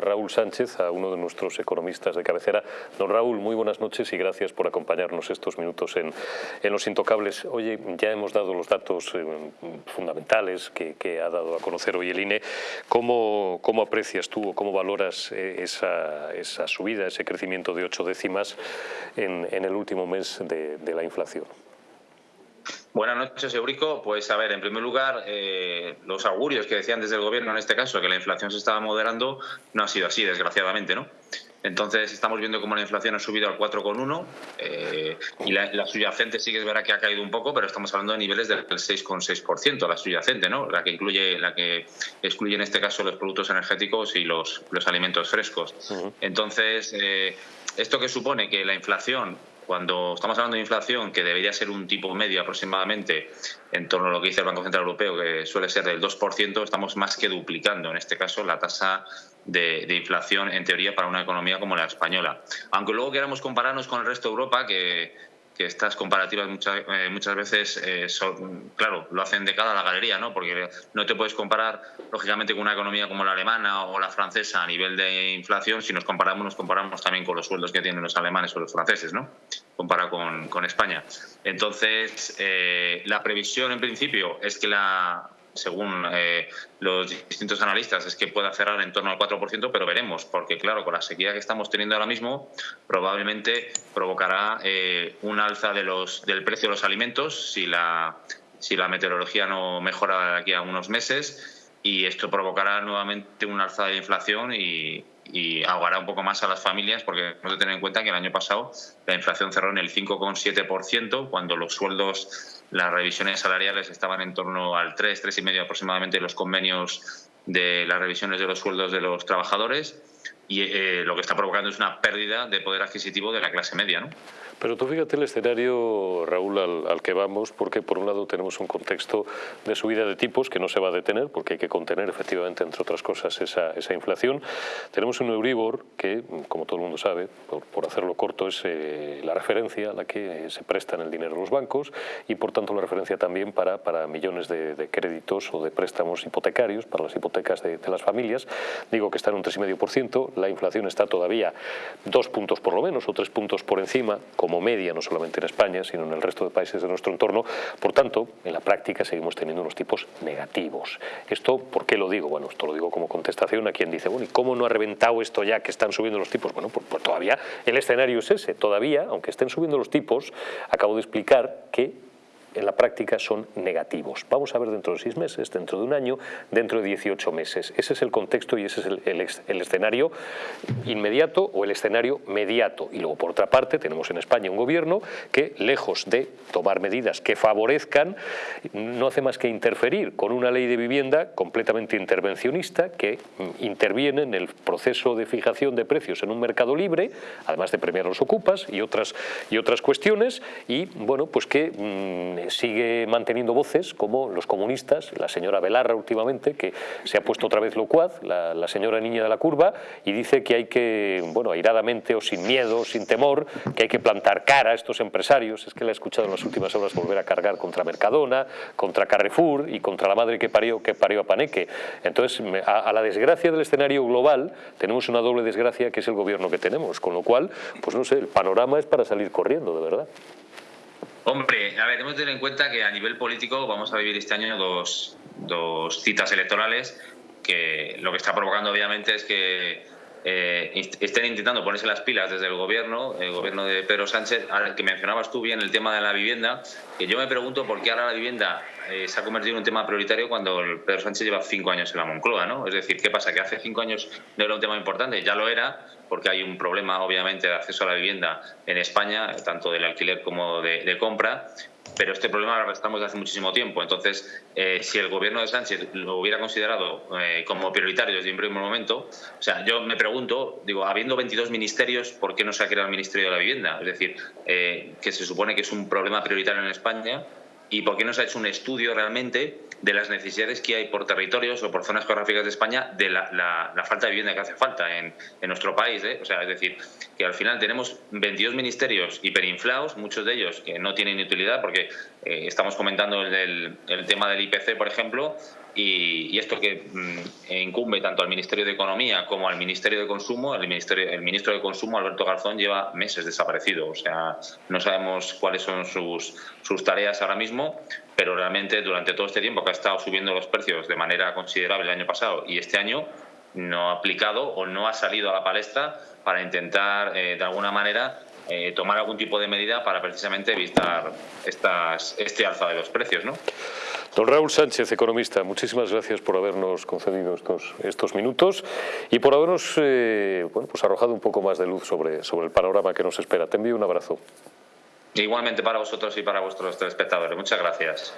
Raúl Sánchez, a uno de nuestros economistas de cabecera. Don Raúl, muy buenas noches y gracias por acompañarnos estos minutos en, Los Intocables. Oye, ya hemos dado los datos eh, fundamentales que, ha dado a conocer hoy el INE. ¿Cómo, cómo aprecias tú o cómo valoras eh, esa, esa, subida, ese crecimiento de ocho décimas en, el último mes de la inflación? Buenas noches, Eurico. Pues a ver, en primer lugar, eh, los augurios que decían desde el gobierno en este caso, que la inflación se estaba moderando, no ha sido así, desgraciadamente, ¿no? Entonces estamos viendo cómo la inflación ha subido al 4,1 eh, y la, subyacente sí que es verdad que ha caído un poco, pero estamos hablando de niveles del 6,6%, la subyacente, ¿no? La que incluye, la que excluye en este caso los productos energéticos y los, los alimentos frescos. Entonces, eh, esto que supone que la inflación cuando estamos hablando de inflación, que debería ser un tipo medio aproximadamente en torno a lo que dice el Banco Central Europeo, que suele ser del 2%, estamos más que duplicando, en este caso, la tasa de, inflación, en teoría, para una economía como la española. Aunque luego queramos compararnos con el resto de Europa, que que estas comparativas muchas, eh, muchas veces, eh, son, claro, lo hacen de cada la galería, ¿no? Porque no te puedes comparar, lógicamente, con una economía como la alemana o la francesa a nivel de inflación. Si nos comparamos, nos comparamos también con los sueldos que tienen los alemanes o los franceses, ¿no? Comparado con, con España. Entonces, eh, la previsión, en principio, es que la, según eh, los distintos analistas, es que pueda cerrar en torno al 4%, pero veremos, porque claro, con la sequía que estamos teniendo ahora mismo, probablemente provocará eh, un alza de los, del precio de los alimentos si la, si la meteorología no mejora de aquí a unos meses y esto provocará nuevamente un alza de la inflación y, y ahogará un poco más a las familias porque hemos de tener en cuenta que el año pasado la inflación cerró en el 5,7% cuando los sueldos, las revisiones salariales estaban en torno al 3, 3,5 aproximadamente los convenios de las revisiones de los sueldos de los trabajadores y eh, lo que está provocando es una pérdida de poder adquisitivo de la clase media. ¿no? Pero tú fíjate el escenario, Raúl, al, que vamos, porque por un lado tenemos un contexto de subida de tipos que no se va a detener, porque hay que contener efectivamente, entre otras cosas, esa, esa inflación. Tenemos un Euribor que, como todo el mundo sabe, por, hacerlo corto, es eh, la referencia a la que se prestan el dinero los bancos y, por tanto, la referencia también para, para millones de, créditos o de préstamos hipotecarios, para las hipotecas de, de las familias. Digo que está en un 3,5%, la inflación está todavía dos puntos por lo menos o tres puntos por encima, como media, no solamente en España, sino en el resto de países de nuestro entorno. Por tanto, en la práctica seguimos teniendo unos tipos negativos. ¿Esto por qué lo digo? Bueno, esto lo digo como contestación a quien dice, bueno, ¿y cómo no ha reventado esto ya que están subiendo los tipos? Bueno, pues, pues todavía el escenario es ese. Todavía, aunque estén subiendo los tipos, acabo de explicar que en la práctica son negativos. Vamos a ver dentro de seis meses, dentro de un año, dentro de 18 meses. Ese es el contexto y ese es el, escenario inmediato o el escenario mediato. Y luego, por otra parte, tenemos en España un gobierno que, lejos de tomar medidas que favorezcan, no hace más que interferir con una ley de vivienda completamente intervencionista que mm, interviene en el proceso de fijación de precios en un mercado libre, además de premiar los ocupas y otras, y otras cuestiones, y bueno, pues que mm, sigue manteniendo voces como los comunistas, la señora Belarra últimamente, que se ha puesto otra vez locuaz, la, la señora niña de la curva, y dice que hay que, bueno, airadamente o sin miedo, sin temor, que hay que plantar cara a estos empresarios. Es que la he escuchado en las últimas horas volver a cargar contra Mercadona, contra Carrefour y contra la madre que parió, que parió a Paneque. Entonces, a, a la desgracia del escenario global, tenemos una doble desgracia que es el gobierno que tenemos, con lo cual, pues no sé, el panorama es para salir corriendo, de verdad. Hombre, a ver, hemos tener en cuenta que a nivel político vamos a vivir este año dos, dos citas electorales que lo que está provocando obviamente es que eh, estén intentando ponerse las pilas desde el gobierno, el gobierno de Pedro Sánchez, al que mencionabas tú bien el tema de la vivienda, que yo me pregunto por qué ahora la vivienda eh, se ha convertido en un tema prioritario cuando Pedro Sánchez lleva cinco años en la Moncloa, ¿no? Es decir, ¿qué pasa? Que hace cinco años no era un tema importante, ya lo era, porque hay un problema obviamente de acceso a la vivienda en España, tanto del alquiler como de, compra, pero este problema lo arrastramos desde hace muchísimo tiempo. Entonces, eh, si el gobierno de Sánchez lo hubiera considerado eh, como prioritario desde un primer momento, o sea, yo me pregunto, digo, habiendo 22 ministerios, ¿por qué no se ha creado el Ministerio de la Vivienda? Es decir, eh, que se supone que es un problema prioritario en España, ¿y por qué no se ha hecho un estudio realmente de las necesidades que hay por territorios o por zonas geográficas de España de la, falta de vivienda que hace falta en, nuestro país. ¿eh? O sea, es decir, que al final tenemos 22 ministerios hiperinflados, muchos de ellos que no tienen utilidad, porque eh, estamos comentando el, el, tema del IPC, por ejemplo, y, esto que mm, incumbe tanto al Ministerio de Economía como al Ministerio de Consumo, el, Ministerio, el ministro de Consumo, Alberto Garzón, lleva meses desaparecido. O sea, no sabemos cuáles son sus, sus tareas ahora mismo, pero realmente durante todo este tiempo que ha estado subiendo los precios de manera considerable el año pasado y este año, no ha aplicado o no ha salido a la palestra para intentar, eh, de alguna manera, eh, tomar algún tipo de medida para precisamente evitar estas, este alza de los precios. ¿no? Don Raúl Sánchez, economista, muchísimas gracias por habernos concedido estos, estos minutos y por habernos eh, bueno, pues arrojado un poco más de luz sobre, sobre el panorama que nos espera. Te envío un abrazo. Igualmente para vosotros y para vuestros telespectadores. Muchas gracias.